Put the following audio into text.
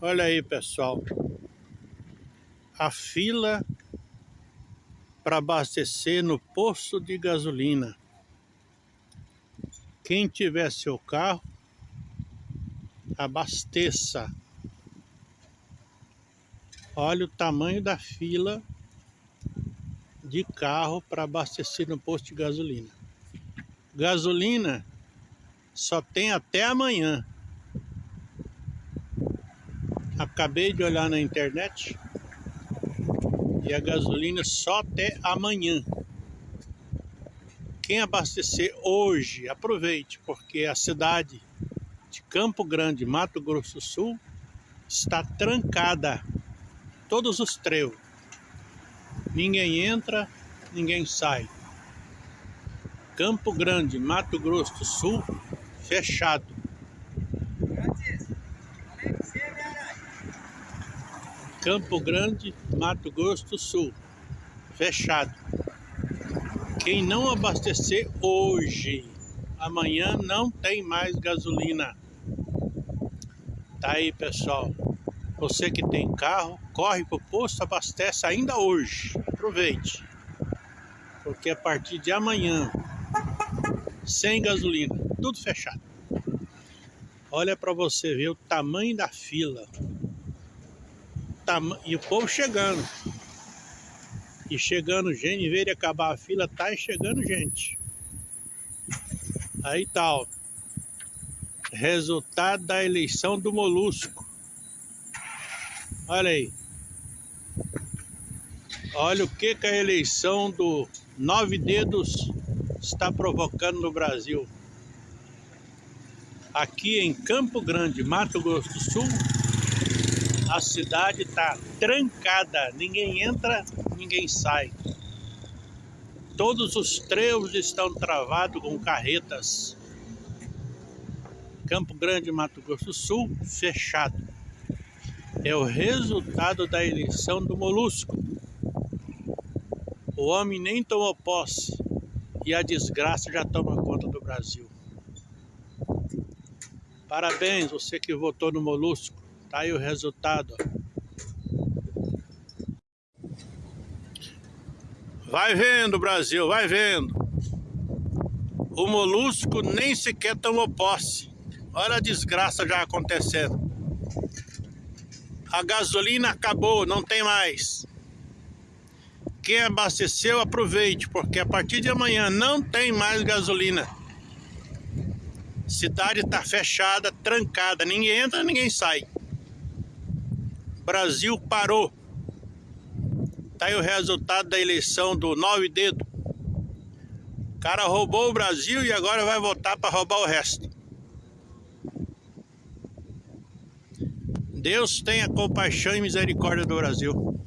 Olha aí, pessoal. A fila para abastecer no posto de gasolina. Quem tiver seu carro, abasteça. Olha o tamanho da fila de carro para abastecer no posto de gasolina. Gasolina só tem até amanhã. Acabei de olhar na internet e a gasolina só até amanhã. Quem abastecer hoje, aproveite, porque a cidade de Campo Grande, Mato Grosso do Sul, está trancada. Todos os trevos. Ninguém entra, ninguém sai. Campo Grande, Mato Grosso do Sul, fechado. Campo Grande, Mato Grosso do Sul, fechado. Quem não abastecer hoje, amanhã não tem mais gasolina. Tá aí, pessoal. Você que tem carro, corre pro posto, abastece ainda hoje. Aproveite. Porque a partir de amanhã, sem gasolina, tudo fechado. Olha para você ver o tamanho da fila e o povo chegando. E chegando gente, em acabar a fila, tá chegando gente. Aí tal. Tá, Resultado da eleição do Molusco. Olha aí. Olha o que, que a eleição do Nove Dedos está provocando no Brasil. Aqui em Campo Grande, Mato Grosso do Sul, a cidade está trancada, ninguém entra, ninguém sai. Todos os trevos estão travados com carretas. Campo Grande, Mato Grosso do Sul, fechado. É o resultado da eleição do Molusco. O homem nem tomou posse e a desgraça já toma conta do Brasil. Parabéns, você que votou no Molusco. Tá aí o resultado. Vai vendo, Brasil, vai vendo. O molusco nem sequer tomou posse. Olha a desgraça já acontecendo. A gasolina acabou, não tem mais. Quem abasteceu, aproveite, porque a partir de amanhã não tem mais gasolina. Cidade está fechada, trancada. Ninguém entra, ninguém sai. Brasil parou. Tá aí o resultado da eleição do Nove Dedo. O cara roubou o Brasil e agora vai voltar para roubar o resto. Deus tenha compaixão e misericórdia do Brasil.